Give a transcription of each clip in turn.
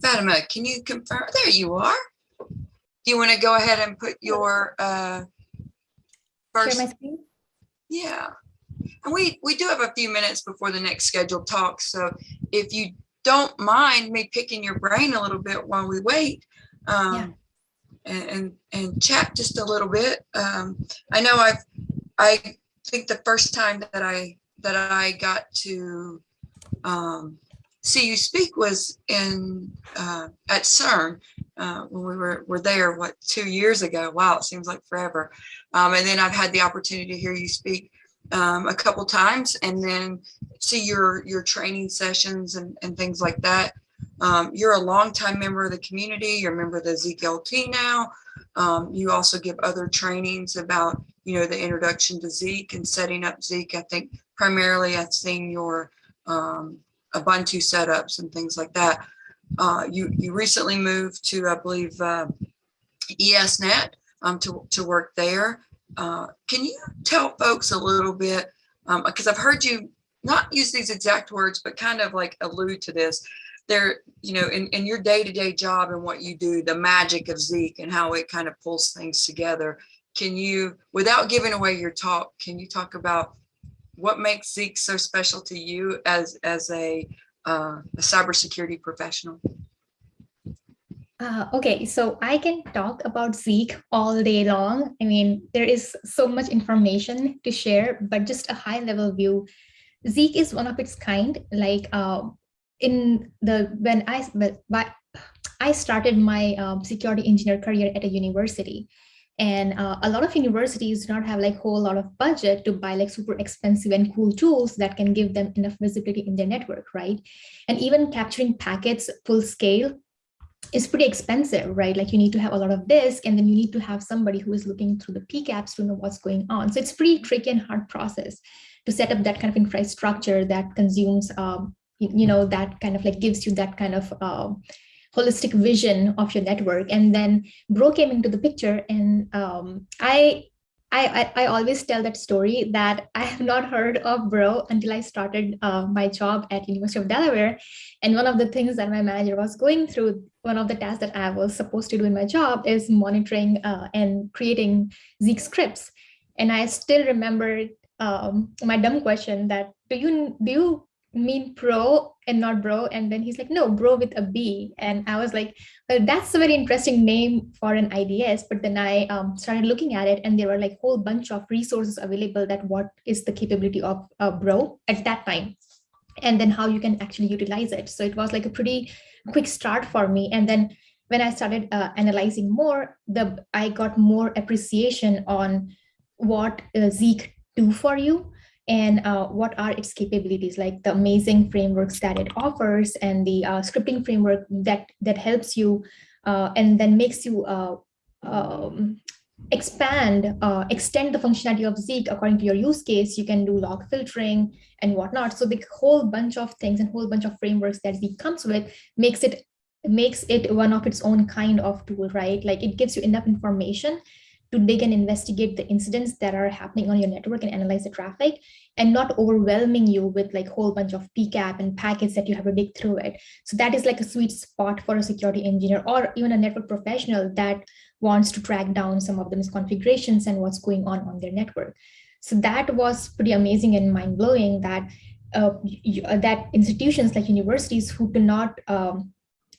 Fatima, can you confirm? There you are. Do you want to go ahead and put your uh, first? Yeah. And we, we do have a few minutes before the next scheduled talk. So if you don't mind me picking your brain a little bit while we wait, um, and, and, and chat just a little bit. Um, I know I've, I think the first time that I, that I got to, um, see you speak was in, uh, at CERN, uh, when we were, were there, what, two years ago? Wow, it seems like forever. Um, and then I've had the opportunity to hear you speak um, a couple times and then see your your training sessions and, and things like that. Um, you're a longtime member of the community. You're a member of the Zeek LT now. Um, you also give other trainings about, you know, the introduction to Zeek and setting up Zeek. I think primarily I've seen your um, Ubuntu setups and things like that. Uh, you, you recently moved to, I believe, uh, ESNet um, to, to work there. Uh, can you tell folks a little bit, because I've heard you not use these exact words, but kind of like allude to this. There, you know, in, in your day-to-day job and what you do, the magic of Zeek and how it kind of pulls things together. Can you, without giving away your talk, can you talk about what makes Zeek so special to you as, as a, uh, a cybersecurity professional? Uh, okay, so I can talk about Zeek all day long. I mean, there is so much information to share, but just a high level view. Zeek is one of its kind. Like uh, in the when I but, but I started my um, security engineer career at a university, and uh, a lot of universities do not have like whole lot of budget to buy like super expensive and cool tools that can give them enough visibility in their network, right? And even capturing packets full scale is pretty expensive, right? Like you need to have a lot of disk and then you need to have somebody who is looking through the PCAPs to know what's going on. So it's pretty tricky and hard process to set up that kind of infrastructure that consumes, um, you, you, know, that kind of like gives you that kind of uh, holistic vision of your network. And then Bro came into the picture and um, I I, I, always tell that story that I have not heard of Bro until I started uh, my job at University of Delaware. And one of the things that my manager was going through, one of the tasks that I was supposed to do in my job is monitoring uh, and creating Zeek scripts. And I still remember um, my dumb question that do you do you mean pro and not bro. And then he's like no bro with a b. And i was like well that's a very interesting name for an ids but then i um, started looking at it and there were like whole bunch of resources available that what is the capability of a bro at that time and then how you can actually utilize it. So it was like a pretty quick start for me. And then when i started uh, analyzing more the i got more appreciation on what uh, zeek do for you and uh, what are its capabilities, like the amazing frameworks that it offers and the uh, scripting framework that, that helps you uh, and then makes you uh, um, expand, uh, extend the functionality of Zeek according to your use case. You can do log filtering and whatnot. So the whole bunch of things and whole bunch of frameworks that Zeek comes with makes it makes it one of its own kind of tool, right? Like it gives you enough information to dig and investigate the incidents that are happening on your network and analyze the traffic and not overwhelming you with like whole bunch of PCAP and packets that you have to dig through it. So that is like a sweet spot for a security engineer or even a network professional that wants to track down some of the misconfigurations and what's going on on their network. So that was pretty amazing and mind blowing that uh, that institutions like universities who do not um,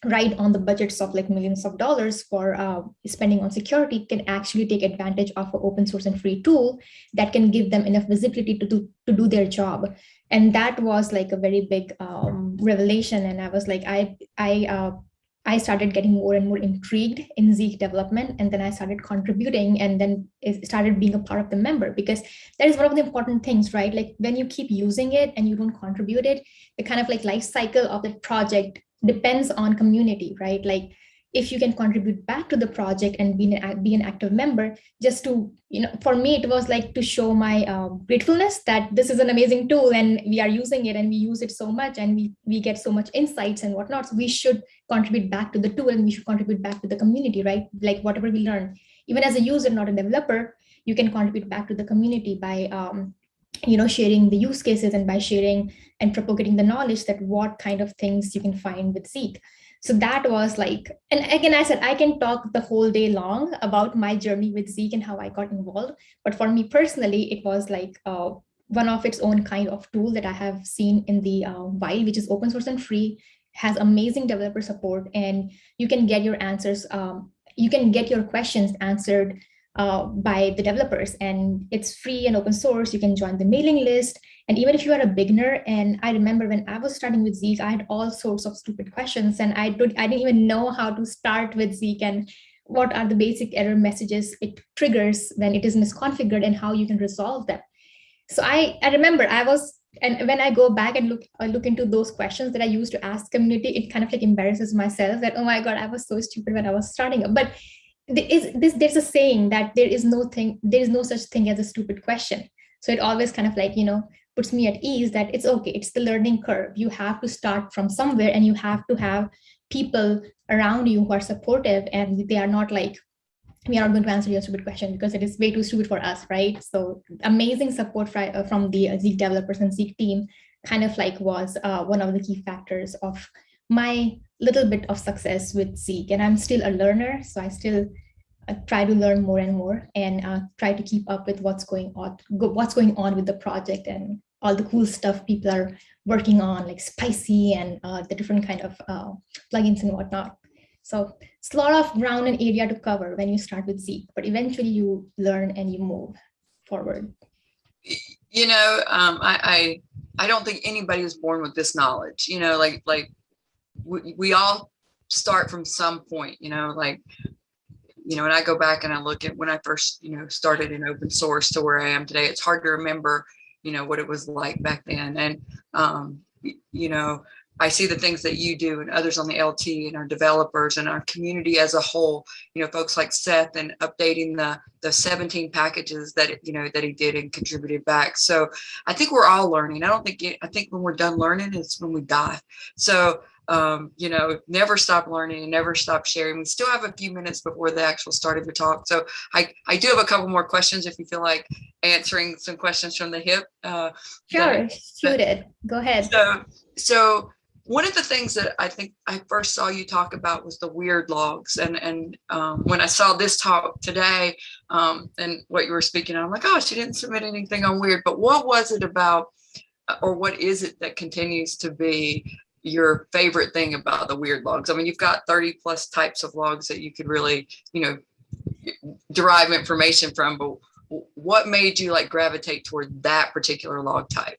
right on the budgets of like millions of dollars for uh, spending on security can actually take advantage of an open source and free tool that can give them enough visibility to do to do their job. And that was like a very big um, revelation. And i was like i i uh, I started getting more and more intrigued in Zeek development, and then I started contributing, and then it started being a part of the member because that is one of the important things, right? Like when you keep using it and you don't contribute it, the kind of like life cycle of the project depends on community, right? Like if you can contribute back to the project and be an, be an active member, just to, you know, for me, it was like to show my uh, gratefulness that this is an amazing tool and we are using it and we use it so much and we, we get so much insights and whatnot. So we should contribute back to the tool and we should contribute back to the community, right? Like whatever we learn, even as a user, not a developer, you can contribute back to the community by um, you know, sharing the use cases and by sharing and propagating the knowledge that what kind of things you can find with Zeek. So that was like, and again, I said, I can talk the whole day long about my journey with Zeek and how I got involved. But for me personally, it was like uh, one of its own kind of tool that I have seen in the uh, wild, which is open source and free, has amazing developer support, and you can get your answers, um, you can get your questions answered uh, by the developers and it's free and open source. You can join the mailing list. And even if you are a beginner, and I remember when I was starting with Zeek, I had all sorts of stupid questions and I, don't, I didn't even know how to start with Zeek and what are the basic error messages it triggers when it is misconfigured and how you can resolve them. So I, I remember I was, and when I go back and look, I look into those questions that I used to ask community, it kind of like embarrasses myself that, oh my God, I was so stupid when I was starting. up. But there is this there's a saying that there is no thing there is no such thing as a stupid question. So it always kind of like you know puts me at ease that it's okay it's the learning curve. You have to start from somewhere and you have to have people around you who are supportive and they are not like we are not going to answer your stupid question because it is way too stupid for us right? So amazing support uh, from the Zeek developers and Zeek team kind of like was uh, one of the key factors of my little bit of success with Zeek and I'm still a learner. So I still uh, try to learn more and more and uh, try to keep up with what's going on, what's going on with the project and all the cool stuff people are working on like spicy and uh, the different kind of uh, plugins and whatnot. So it's a lot of ground and area to cover when you start with Zeek, but eventually you learn and you move forward. You know, um, I, I I don't think anybody is born with this knowledge. You know, like like we, we all start from some point, you know, like, you know, and I go back and I look at when I first, you know, started in open source to where I am today, it's hard to remember, you know, what it was like back then. And, um, you know, I see the things that you do and others on the LT and our developers and our community as a whole, you know, folks like Seth and updating the the 17 packages that, you know, that he did and contributed back. So I think we're all learning. I don't think, I think when we're done learning, it's when we die. So um, you know, never stop learning and never stop sharing. We still have a few minutes before the actual start of your talk. So I, I do have a couple more questions if you feel like answering some questions from the hip. Uh, sure, shoot it. Go ahead. So, so one of the things that I think I first saw you talk about was the weird logs. And, and um, when I saw this talk today um, and what you were speaking, on, I'm like, oh, she didn't submit anything on weird, but what was it about or what is it that continues to be your favorite thing about the weird logs. I mean, you've got 30 plus types of logs that you could really, you know, derive information from, but what made you like gravitate toward that particular log type?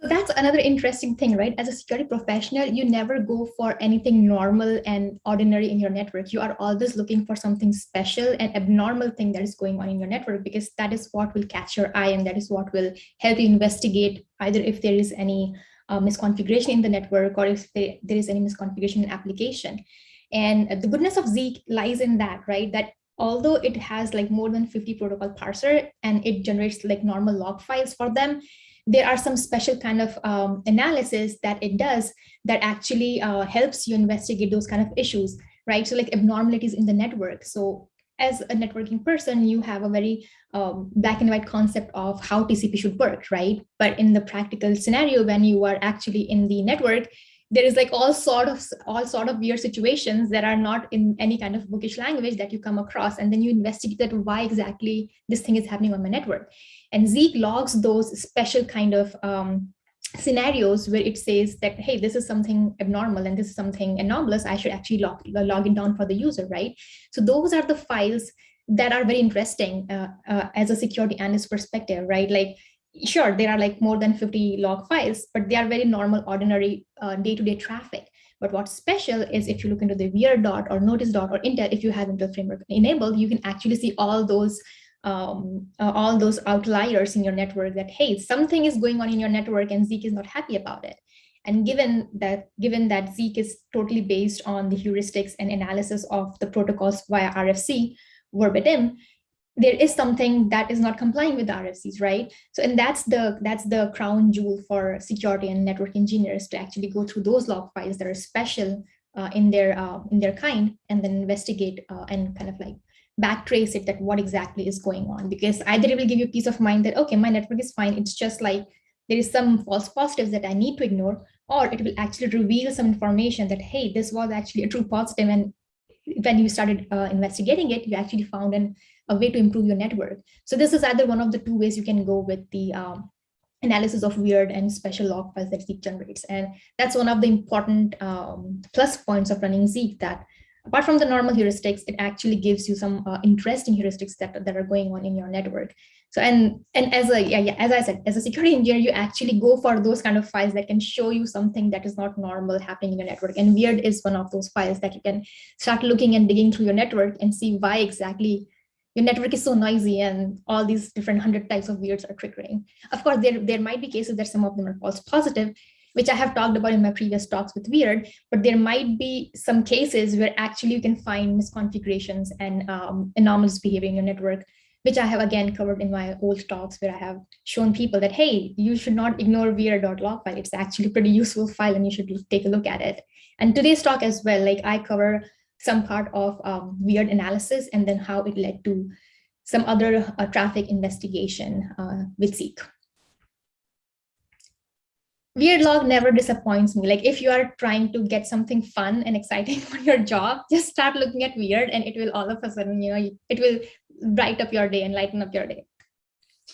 So that's another interesting thing, right? As a security professional, you never go for anything normal and ordinary in your network. You are always looking for something special and abnormal thing that is going on in your network because that is what will catch your eye and that is what will help you investigate either if there is any uh, misconfiguration in the network or if there, there is any misconfiguration in application. And the goodness of Zeek lies in that, right? That although it has like more than 50 protocol parser and it generates like normal log files for them, there are some special kind of um, analysis that it does that actually uh, helps you investigate those kind of issues, right? So like abnormalities in the network. So as a networking person, you have a very um, black and white concept of how TCP should work, right? But in the practical scenario, when you are actually in the network, there is like all sort of all sort of weird situations that are not in any kind of bookish language that you come across, and then you investigate that why exactly this thing is happening on my network. And Zeek logs those special kind of um, scenarios where it says that, hey, this is something abnormal and this is something anomalous, I should actually log, log it down for the user, right? So those are the files that are very interesting uh, uh, as a security analyst perspective, right? Like, sure, there are like more than 50 log files, but they are very normal, ordinary uh, day-to-day -day traffic. But what's special is if you look into the weird dot or notice dot or Intel, if you have Intel framework enabled, you can actually see all those um, uh, all those outliers in your network that, hey, something is going on in your network and Zeek is not happy about it. And given that, given that Zeek is totally based on the heuristics and analysis of the protocols via RFC verbatim, there is something that is not complying with the RFCs, right? So, and that's the that's the crown jewel for security and network engineers to actually go through those log files that are special uh, in their uh, in their kind, and then investigate uh, and kind of like backtrace it that what exactly is going on because either it will give you peace of mind that okay my network is fine it's just like there is some false positives that i need to ignore or it will actually reveal some information that, hey, this was actually a true positive and when you started uh, investigating it, you actually found an, a way to improve your network. So this is either one of the two ways you can go with the um, analysis of weird and special log files that Zeek generates. And that's one of the important um, plus points of running Zeek that apart from the normal heuristics, it actually gives you some uh, interesting heuristics that, that are going on in your network. So and and as a yeah, yeah as I said, as a security engineer, you actually go for those kind of files that can show you something that is not normal happening in your network. And weird is one of those files that you can start looking and digging through your network and see why exactly your network is so noisy and all these different hundred types of weirds are triggering. Of course, there, there might be cases that some of them are false positive, which I have talked about in my previous talks with weird, but there might be some cases where actually you can find misconfigurations and um, anomalous behavior in your network which I have again covered in my old talks where I have shown people that, hey, you should not ignore weird.log file. It's actually pretty useful file and you should take a look at it. And today's talk as well, like I cover some part of um, weird analysis and then how it led to some other uh, traffic investigation uh, with Zeek. Weird log never disappoints me. Like if you are trying to get something fun and exciting for your job, just start looking at weird and it will all of a sudden, you know, it will bright up your day and lighten up your day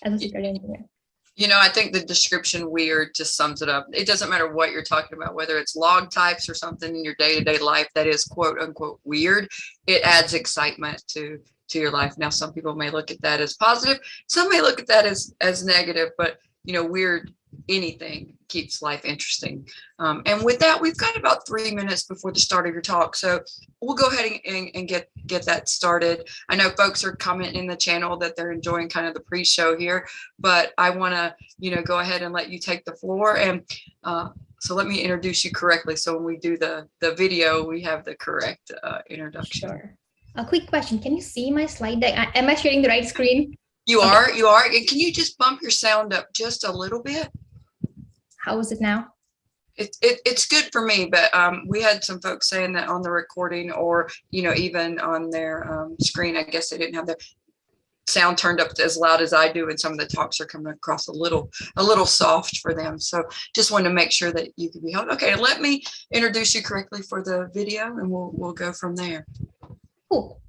as a security engineer. You know, I think the description weird just sums it up. It doesn't matter what you're talking about, whether it's log types or something in your day-to-day -day life that is quote unquote weird, it adds excitement to to your life. Now, some people may look at that as positive, some may look at that as as negative, but you know, weird anything keeps life interesting. Um, and with that, we've got about three minutes before the start of your talk. So we'll go ahead and, and, get, get that started. I know folks are commenting in the channel that they're enjoying kind of the pre-show here, but I wanna, you know, go ahead and let you take the floor. And uh, so let me introduce you correctly. So when we do the, the video, we have the correct uh, introduction. Sure. A quick question. Can you see my slide deck? Am I sharing the right screen? You are, you are. And can you just bump your sound up just a little bit? How is it now? It, it, it's good for me, but um, we had some folks saying that on the recording or, you know, even on their um, screen, I guess they didn't have their sound turned up as loud as I do. And some of the talks are coming across a little, a little soft for them. So just wanted to make sure that you could be held. Okay, let me introduce you correctly for the video and we'll, we'll go from there. Cool.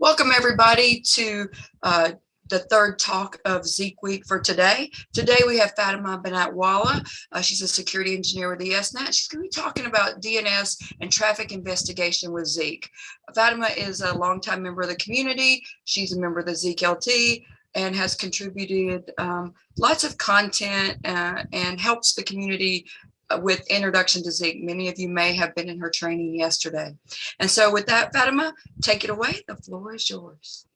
Welcome everybody to uh, the third talk of Zeek Week for today. Today we have Fatima Banatwala. Uh, she's a security engineer with the ESNet. She's going to be talking about DNS and traffic investigation with Zeek. Fatima is a longtime member of the community. She's a member of the Zeek LT and has contributed um, lots of content uh, and helps the community uh, with introduction to Zeek. Many of you may have been in her training yesterday. And so with that, Fatima, take it away. The floor is yours.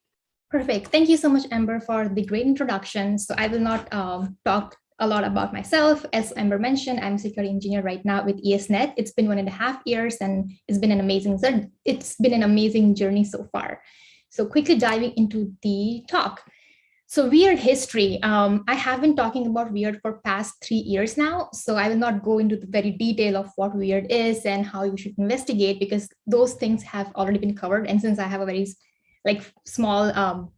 Perfect. Thank you so much, Amber, for the great introduction. So I will not um, talk a lot about myself. As Amber mentioned, I'm a security engineer right now with ESNet. It's been one and a half years and it's been an amazing, it's been an amazing journey so far. So quickly diving into the talk. So weird history, um, I have been talking about weird for past three years now. So I will not go into the very detail of what weird is and how you should investigate because those things have already been covered. And since I have a very like small um,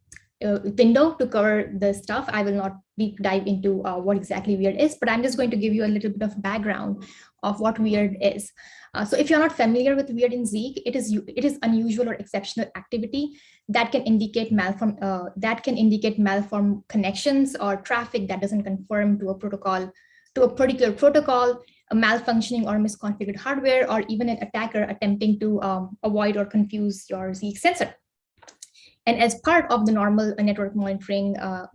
uh, window to cover the stuff. I will not deep dive into uh, what exactly weird is, but I'm just going to give you a little bit of background of what weird is. Uh, so if you're not familiar with weird in Zeek, it is it is unusual or exceptional activity that can indicate malform uh, that can indicate malform connections or traffic that doesn't conform to a protocol to a particular protocol, a malfunctioning or misconfigured hardware, or even an attacker attempting to um, avoid or confuse your Zeek sensor. And as part of the normal network monitoring uh,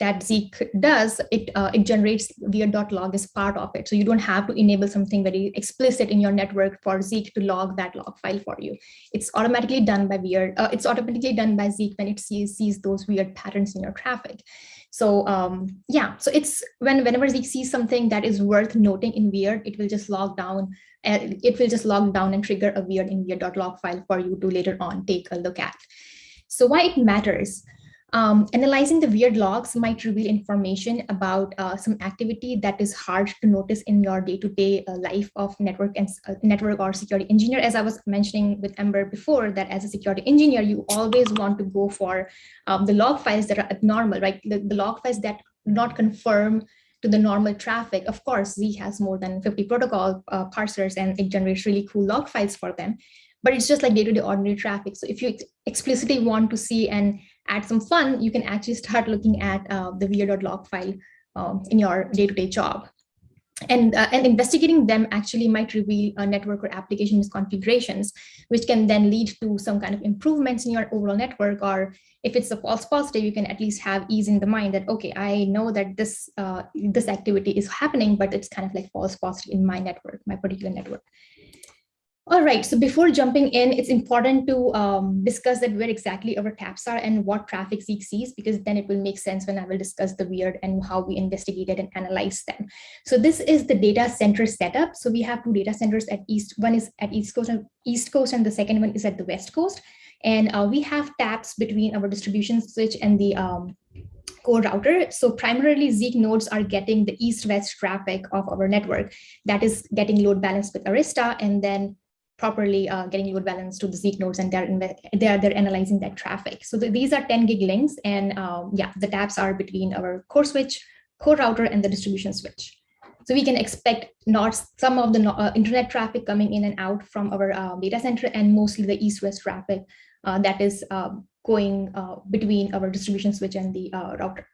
that Zeek does, it uh, it generates weird.log as part of it. So you don't have to enable something very explicit in your network for Zeek to log that log file for you. It's automatically done by weird. Uh, it's automatically done by Zeek when it sees sees those weird patterns in your traffic. So um, yeah, so it's when whenever Zeek sees something that is worth noting in weird, it will just log down. and it will just log down and trigger a weird in weird.log file for you to later on take a look at. So why it matters? Um, analyzing the weird logs might reveal information about uh, some activity that is hard to notice in your day-to-day -day, uh, life of network and uh, network or security engineer. As I was mentioning with Amber before, that as a security engineer, you always want to go for um, the log files that are abnormal, right? The, the log files that not confirm to the normal traffic, of course, Zeek has more than 50 protocol uh, parsers and it generates really cool log files for them. But it's just like day-to-day -day ordinary traffic. So if you explicitly want to see and add some fun, you can actually start looking at uh, the weird.log file um, in your day-to-day -day job. And, uh, and investigating them actually might reveal a network or application misconfigurations, which can then lead to some kind of improvements in your overall network. Or if it's a false positive, you can at least have ease in the mind that, okay, I know that this, uh, this activity is happening, but it's kind of like false positive in my network, my particular network. All right, so before jumping in, it's important to um, discuss that where exactly our taps are and what traffic Zeek sees, because then it will make sense when I will discuss the weird and how we investigated and analyzed them. So this is the data center setup. So we have two data centers at East, one is at East Coast and East Coast, and the second one is at the West Coast. And uh, we have taps between our distribution switch and the um, core router. So primarily Zeek nodes are getting the east-west traffic of our network that is getting load balanced with Arista and then properly uh, getting load balance to the Zeek nodes and they're they're they're analyzing that traffic. So the, these are 10 gig links and um, yeah, the taps are between our core switch, core router, and the distribution switch. So we can expect not some of the uh, internet traffic coming in and out from our uh, data center and mostly the east-west traffic uh, that is um, going uh, between our distribution switch and the uh, router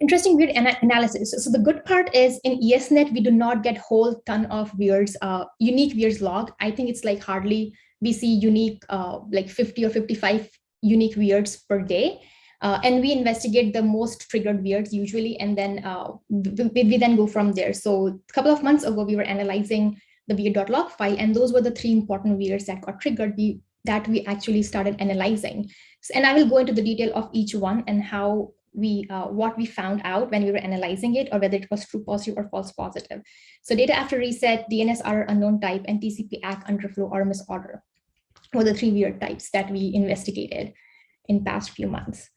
interesting weird ana analysis. So the good part is in ESNet, we do not get whole ton of weirds, uh, unique weirds log. I think it's like hardly we see unique, uh, like 50 or 55 unique weirds per day. Uh, and we investigate the most triggered weirds usually, and then uh, we, we, then go from there. So a couple of months ago, we were analyzing the weird.log file, and those were the three important weirds that got triggered we, that we actually started analyzing. So, and I will go into the detail of each one and how we uh, what we found out when we were analyzing it or whether it was true positive or false positive. So data after reset, DNS RR unknown type, and TCP ACK underflow or misorder were the three weird types that we investigated in past few months.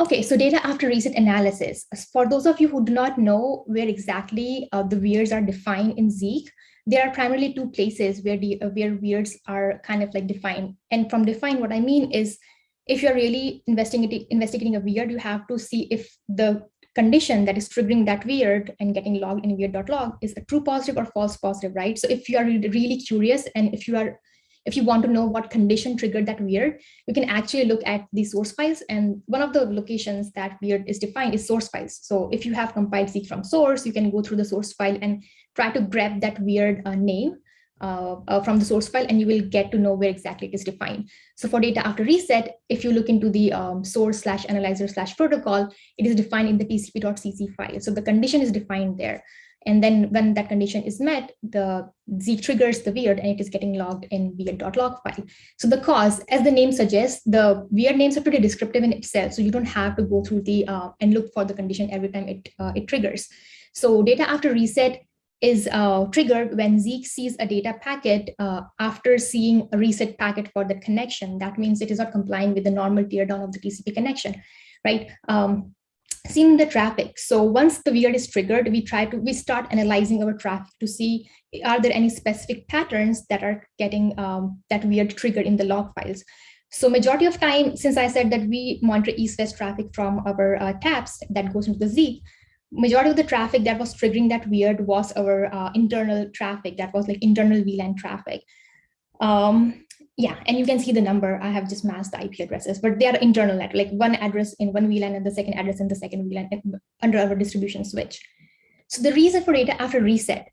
Okay, so data after reset analysis. For those of you who do not know where exactly uh, the weirds are defined in Zeek, there are primarily two places where the uh, where weirds are kind of like defined. And from defined, what I mean is if you're really investigating investigating a weird, you have to see if the condition that is triggering that weird and getting logged in weird.log is a true positive or false positive, right? So if you are really curious and if you are if you want to know what condition triggered that weird, you can actually look at the source files. And one of the locations that weird is defined is source files. So if you have compiled Zeek from source, you can go through the source file and try to grab that weird uh, name uh, uh, from the source file and you will get to know where exactly it is defined. So for data after reset, if you look into the um, source slash analyzer slash protocol, it is defined in the tcp.cc file. So the condition is defined there. And then when that condition is met, the Z triggers the weird and it is getting logged in weird.log file. So the cause, as the name suggests, the weird names are pretty descriptive in itself. So you don't have to go through the uh, and look for the condition every time it, uh, it triggers. So data after reset is uh, triggered when Zeek sees a data packet uh, after seeing a reset packet for the connection. That means it is not complying with the normal teardown of the TCP connection, right? Um, seeing the traffic. So once the weird is triggered, we try to, we start analyzing our traffic to see, are there any specific patterns that are getting um, that weird triggered in the log files? So majority of time, since I said that we monitor east-west traffic from our uh, taps that goes into the Zeek, majority of the traffic that was triggering that weird was our uh, internal traffic that was like internal VLAN traffic. Um, yeah, and you can see the number. I have just masked the IP addresses, but they are internal like one address in one VLAN and the second address in the second VLAN under our distribution switch. So the reason for data after reset.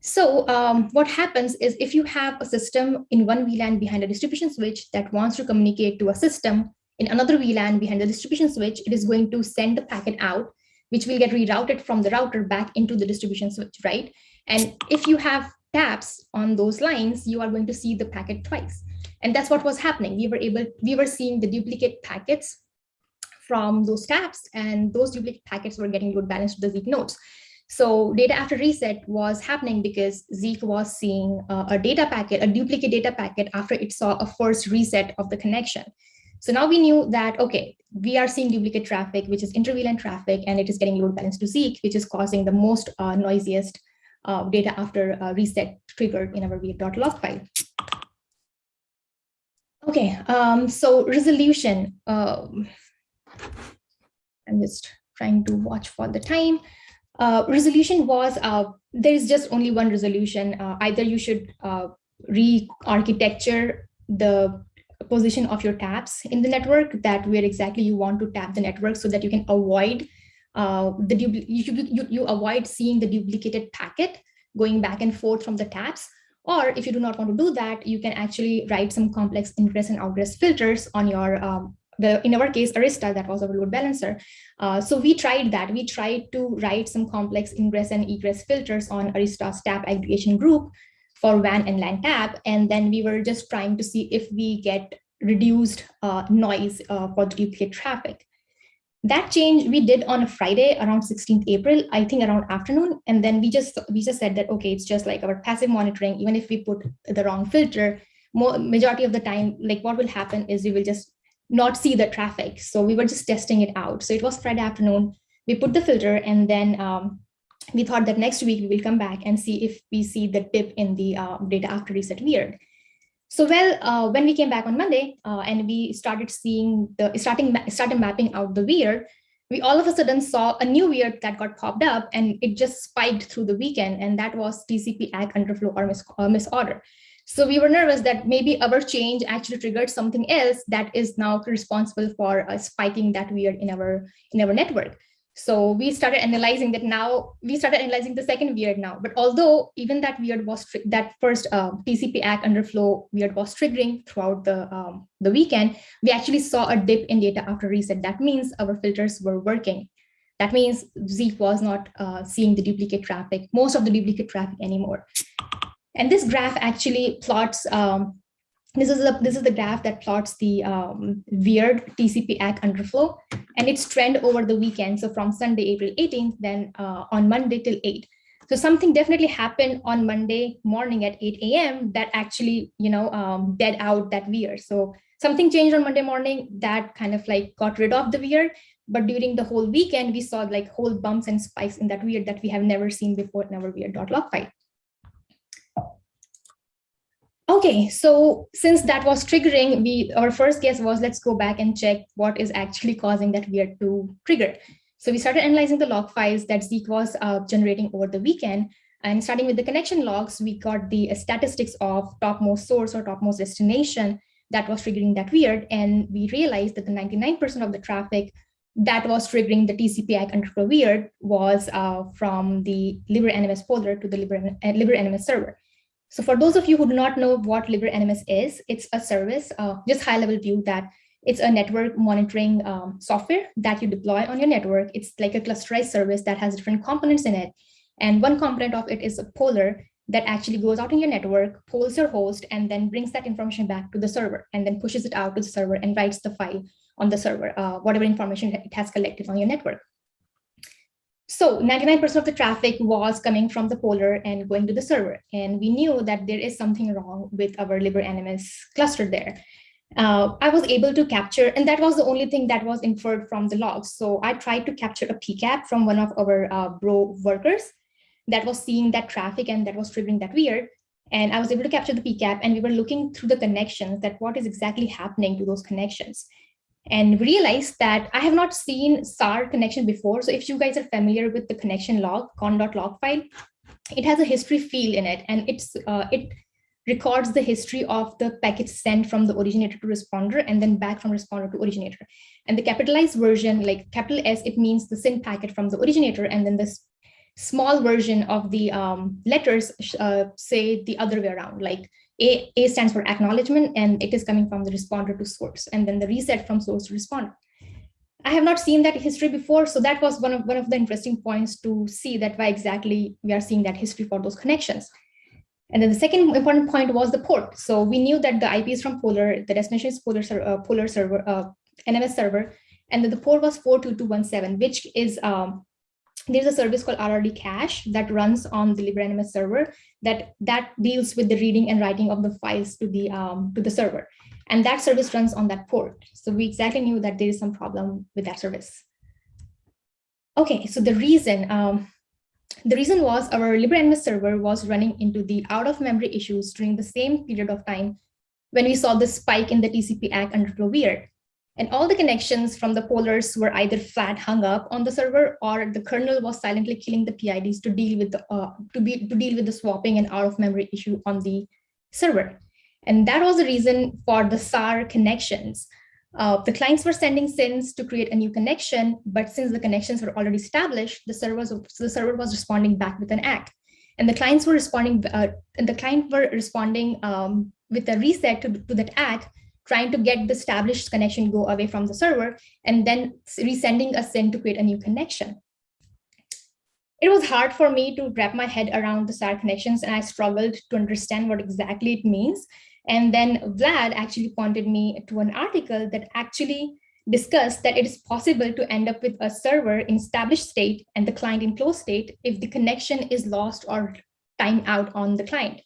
So um, what happens is if you have a system in one VLAN behind a distribution switch that wants to communicate to a system in another VLAN behind the distribution switch, it is going to send the packet out which will get rerouted from the router back into the distribution switch, right? And if you have taps on those lines, you are going to see the packet twice. And that's what was happening. We were able, we were seeing the duplicate packets from those taps and those duplicate packets were getting load balanced to the Zeek nodes. So data after reset was happening because Zeek was seeing uh, a data packet, a duplicate data packet after it saw a first reset of the connection. So now we knew that, okay, we are seeing duplicate traffic, which is inter-VLAN traffic, and it is getting load balanced to Zeek, which is causing the most uh, noisiest uh, data after uh, reset triggered in our weird.log file. Okay, um, so resolution. Um, I'm just trying to watch for the time. Uh, resolution was, uh, there is just only one resolution. Uh, either you should uh, re-architecture the position of your taps in the network that where exactly you want to tap the network so that you can avoid uh, the you, you, you avoid seeing the duplicated packet going back and forth from the taps. Or if you do not want to do that, you can actually write some complex ingress and outgress filters on your um, the, in our case, Arista, that was our load balancer. Uh, so we tried that. We tried to write some complex ingress and egress filters on Arista's tap aggregation group for WAN and LAN tap. And then we were just trying to see if we get reduced uh, noise uh, for the duplicate traffic. That change we did on a Friday around 16th April, I think around afternoon. And then we just we just said that, okay, it's just like our passive monitoring, even if we put the wrong filter, more majority of the time, like what will happen is we will just not see the traffic. So we were just testing it out. So it was Friday afternoon. We put the filter and then um, we thought that next week we will come back and see if we see the dip in the uh, data after reset weird. So well, uh, when we came back on Monday uh, and we started seeing the starting started mapping out the weird, we all of a sudden saw a new weird that got popped up and it just spiked through the weekend and that was TCP ACK underflow or mis uh, misorder. So we were nervous that maybe our change actually triggered something else that is now responsible for uh, spiking that weird in our in our network. So we started analyzing that now, we started analyzing the second weird now. But although even that weird was, that first uh, TCP ACK underflow weird was triggering throughout the, um, the weekend, we actually saw a dip in data after reset. That means our filters were working. That means Zeek was not uh, seeing the duplicate traffic, most of the duplicate traffic anymore. And this graph actually plots um, this is the this is the graph that plots the um, weird TCP ACK underflow and its trend over the weekend. So from Sunday, April 18th, then uh, on Monday till 8. So something definitely happened on Monday morning at 8 a.m. that actually, you know, um, dead out that weird. So something changed on Monday morning that kind of like got rid of the weird. But during the whole weekend, we saw like whole bumps and spikes in that weird that we have never seen before in our weird.log file. Okay, so since that was triggering, we our first guess was let's go back and check what is actually causing that weird to trigger. So we started analyzing the log files that Zeek was uh, generating over the weekend. And starting with the connection logs, we got the statistics of topmost source or topmost destination that was triggering that weird. And we realized that the 99% of the traffic that was triggering the TCP underflow weird was uh, from the LibreNMS poller to the Libre, LibreNMS server. So for those of you who do not know what LibreNMS is, it's a service, uh, just high level view that it's a network monitoring um, software that you deploy on your network. It's like a clusterized service that has different components in it. And one component of it is a poller that actually goes out in your network, polls your host, and then brings that information back to the server, and then pushes it out to the server and writes the file on the server, uh, whatever information it has collected on your network. So 99% of the traffic was coming from the poller and going to the server. And we knew that there is something wrong with our LibreNMS cluster there. Uh, I was able to capture, and that was the only thing that was inferred from the logs. So I tried to capture a PCAP from one of our uh, bro workers that was seeing that traffic and that was triggering that weird. And I was able to capture the PCAP and we were looking through the connections that what is exactly happening to those connections and realized that I have not seen SAR connection before. So if you guys are familiar with the connection log, conn.log file, it has a history field in it and it's uh, it records the history of the packet sent from the originator to responder and then back from responder to originator. And the capitalized version, like capital S, it means the SYN packet from the originator and then this small version of the um, letters uh, say the other way around, like a, A stands for acknowledgement, and it is coming from the responder to source, and then the reset from source to responder. I have not seen that history before, so that was one of one of the interesting points to see that why exactly we are seeing that history for those connections. And then the second important point was the port. So we knew that the IP is from Poller, the destination is Poller, uh, Poller server, uh, NMS server, and then the port was 42217, which is um, there's a service called RRD cache that runs on the LibreNMS server that that deals with the reading and writing of the files to the um, to the server. And that service runs on that port. So we exactly knew that there is some problem with that service. Okay, so the reason, um, the reason was our LibreNMS server was running into the out of memory issues during the same period of time when we saw the spike in the TCP ACK underflow weird. And all the connections from the pollers were either flat hung up on the server or the kernel was silently killing the PIDs to deal with the uh, to be to deal with the swapping and out of memory issue on the server. And that was the reason for the SAR connections. Uh, the clients were sending SYNs to create a new connection, but since the connections were already established, the server was, so the server was responding back with an ACK. And the clients were responding, uh, and the client were responding um, with a reset to, to that ACK trying to get the established connection go away from the server and then resending a SYN to create a new connection. It was hard for me to wrap my head around the SAR connections and I struggled to understand what exactly it means. And then Vlad actually pointed me to an article that actually discussed that it is possible to end up with a server in established state and the client in closed state if the connection is lost or time out on the client.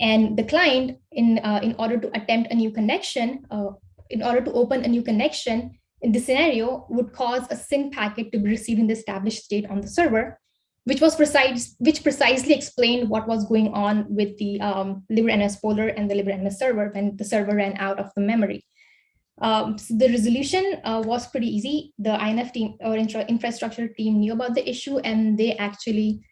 And the client, in, uh, in order to attempt a new connection, uh, in order to open a new connection, in this scenario, would cause a SYN packet to be received in the established state on the server, which was precise, which precisely explained what was going on with the um, LibreNMS poller and the LibreNMS server when the server ran out of the memory. Um, so the resolution uh, was pretty easy. The INF team or infra infrastructure team knew about the issue and they actually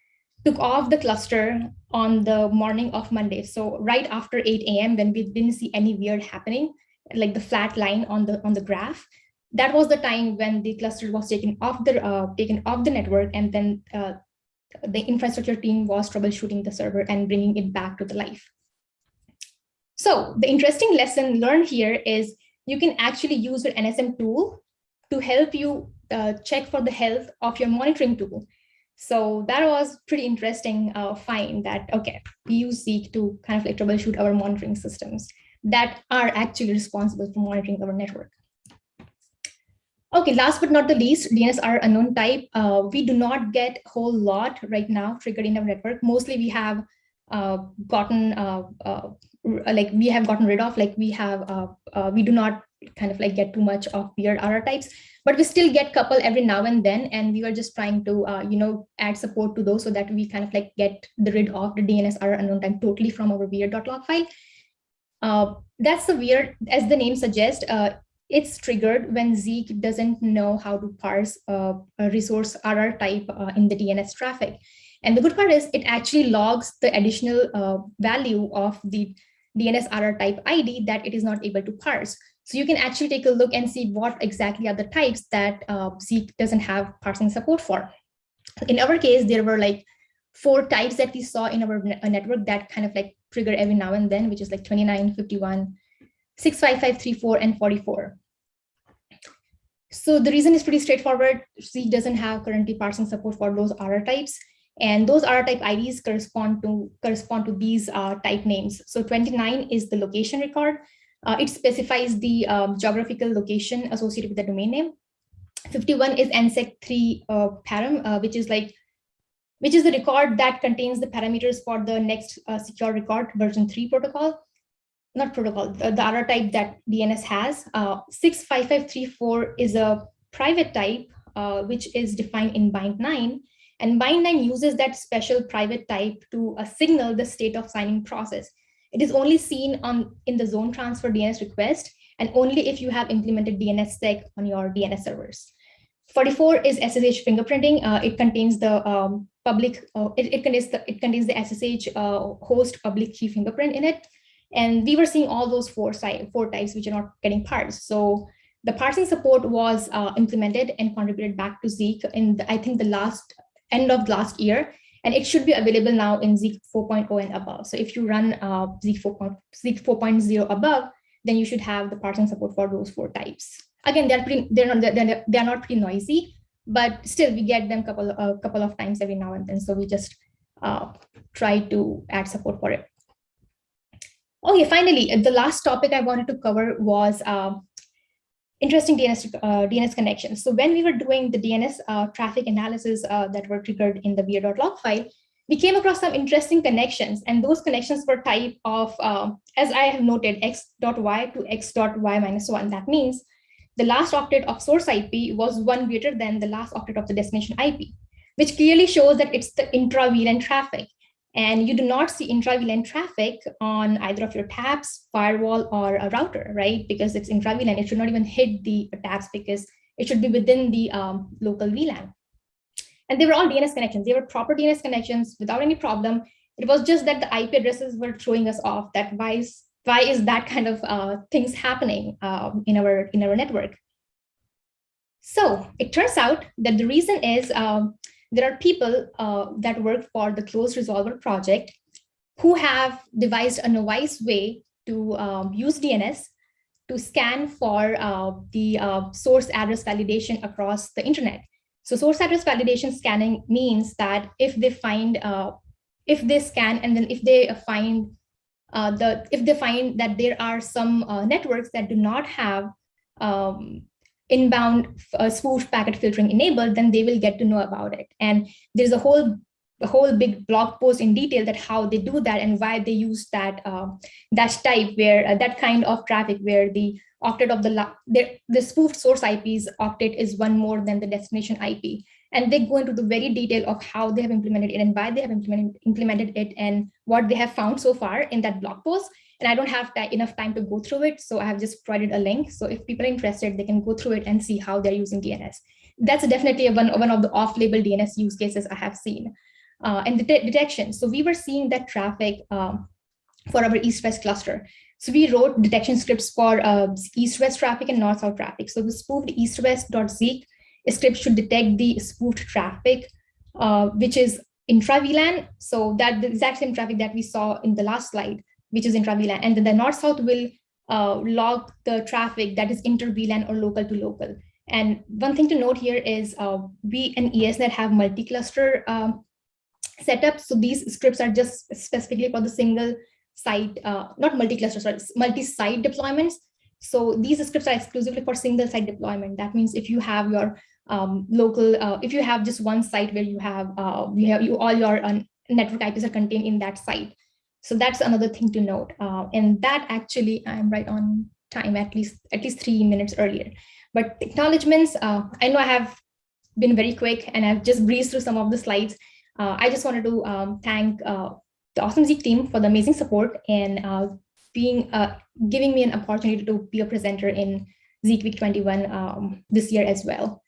took off the cluster on the morning of Monday. So right after 8 a.m. when we didn't see any weird happening, like the flat line on the on the graph, that was the time when the cluster was taken off the uh, taken off the network, and then uh, the infrastructure team was troubleshooting the server and bringing it back to the life. So the interesting lesson learned here is you can actually use your NSM tool to help you uh, check for the health of your monitoring tool. So that was pretty interesting uh, find that, okay, we use Zeek to kind of like troubleshoot our monitoring systems that are actually responsible for monitoring our network. Okay, last but not the least, DNS RR unknown type. Uh, we do not get a whole lot right now triggered in our network. Mostly we have uh, gotten, uh, uh like we have gotten rid of, like we have, uh, uh, we do not kind of like get too much of weird RR types but we still get couple every now and then and we were just trying to uh, you know add support to those so that we kind of like get the rid of the dns RR unknown time totally from our weird.log file uh, that's the weird as the name suggests uh, it's triggered when Zeek doesn't know how to parse a resource RR type uh, in the DNS traffic. And the good part is it actually logs the additional uh, value of the DNS RR type ID that it is not able to parse. So you can actually take a look and see what exactly are the types that uh, Zeek doesn't have parsing support for. In our case, there were like four types that we saw in our uh, network that kind of like trigger every now and then, which is like 29, 51, 655, 34, and 44. So the reason is pretty straightforward. Zeek doesn't have currently parsing support for those RR types. And those RR type IDs correspond to correspond to these uh, type names. So 29 is the location record. Uh, it specifies the um, geographical location associated with the domain name. 51 is NSEC3 uh, param, uh, which is like, which is the record that contains the parameters for the next uh, secure record version 3 protocol. Not protocol, the, the other type that DNS has. Uh, 65534 is a private type, uh, which is defined in bind 9. And bind 9 uses that special private type to signal the state of signing process. It is only seen on in the zone transfer DNS request and only if you have implemented DNSSEC on your DNS servers. 44 is SSH fingerprinting. Uh, it contains the um, public, uh, it, it, contains the, it contains the SSH uh, host public key fingerprint in it. And we were seeing all those four, four types which are not getting parsed. So the parsing support was uh, implemented and contributed back to Zeek in, the, I think, the last end of last year and it should be available now in Zeek 4.0 and above. So if you run uh, Zeek 4.0 above, then you should have the parsing support for those four types. Again, they're pretty, they're not they're, they're not pretty noisy, but still we get them couple a couple of times every now and then. So we just uh, try to add support for it. Okay, finally, the last topic I wanted to cover was uh, interesting DNS, uh, DNS connections. So when we were doing the DNS uh, traffic analysis uh, that were triggered in the weird.log file, we came across some interesting connections and those connections were type of, uh, as I have noted, x.y to x.y minus one. That means the last octet of source IP was one greater than the last octet of the destination IP, which clearly shows that it's the intra-VLAN traffic. And you do not see intra-VLAN traffic on either of your taps, firewall, or a router, right? Because it's intra-VLAN, it should not even hit the taps because it should be within the um, local VLAN. And they were all DNS connections. They were proper DNS connections without any problem. It was just that the IP addresses were throwing us off. That why is why is that kind of uh, things happening um, in our in our network? So it turns out that the reason is um, there are people uh, that work for the closed resolver project who have devised a novice way to um, use DNS to scan for uh, the uh, source address validation across the internet. So source address validation scanning means that if they find, uh, if they scan and then if they find uh, the, if they find that there are some uh, networks that do not have um, inbound uh, spoof packet filtering enabled, then they will get to know about it. And there's a whole a whole big blog post in detail that how they do that and why they use that uh, that type where uh, that kind of traffic where the octet of the the, the spoofed source IP's octet is one more than the destination IP. And they go into the very detail of how they have implemented it and why they have implemented implemented it and what they have found so far in that blog post. And I don't have enough time to go through it. So I have just provided a link. So if people are interested, they can go through it and see how they're using DNS. That's definitely one, one of the off-label DNS use cases I have seen. Uh, and detection. So we were seeing that traffic um, for our east-west cluster. So we wrote detection scripts for uh, east-west traffic and north-south traffic. So the spoofed east-west.zeek script should detect the spoofed traffic, uh, which is intra-VLAN. So that the exact same traffic that we saw in the last slide which is intra-VLAN. And then the north-south will uh, log the traffic that is inter-VLAN or local to local. And one thing to note here is uh, we and ESNet have multi-cluster um, setup. So these scripts are just specifically for the single site, uh, not multi-cluster, sorry, multi-site deployments. So these scripts are exclusively for single site deployment. That means if you have your um, local, uh, if you have just one site where you have, uh, you have you all your uh, network IPs are contained in that site, so that's another thing to note. Uh, and that actually I'm right on time, at least at least three minutes earlier. But acknowledgements, uh, I know I have been very quick and I've just breezed through some of the slides. Uh, I just wanted to um, thank the Awesome Zeek team for the amazing support and being giving me an opportunity to be a presenter in Zeek Week 21 um, this year as well.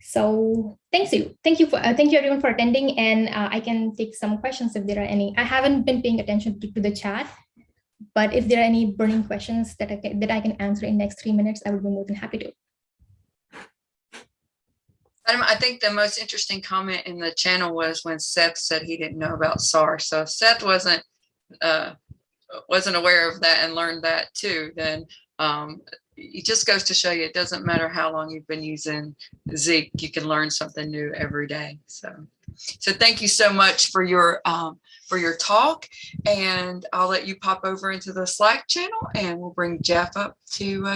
So thanks you. Thank you for uh, thank you everyone for attending and uh, I can take some questions if there are any. I haven't been paying attention to, to the chat, but if there are any burning questions that I can, that I can answer in next three minutes, I would be more than happy to. I think the most interesting comment in the channel was when Seth said he didn't know about SAR. So if Seth wasn't uh, wasn't aware of that and learned that too, then um, it just goes to show you it doesn't matter how long you've been using Zeek, you can learn something new every day. So, so thank you so much for your um, for your talk, and I'll let you pop over into the Slack channel, and we'll bring Jeff up to. Uh,